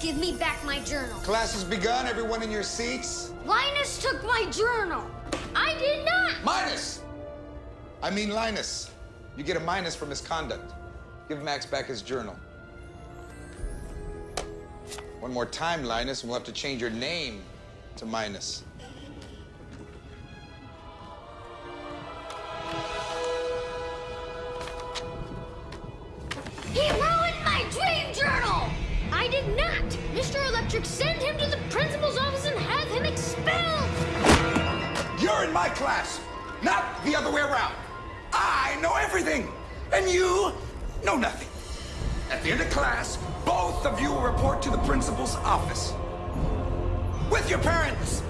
Give me back my journal. Class has begun. Everyone in your seats. Linus took my journal. I did not. Minus! I mean Linus. You get a minus for misconduct. Give Max back his journal. One more time, Linus, and we'll have to change your name to Minus. He Electric, send him to the principal's office and have him expelled. You're in my class, not the other way around. I know everything, and you know nothing. At the end of class, both of you will report to the principal's office. With your parents.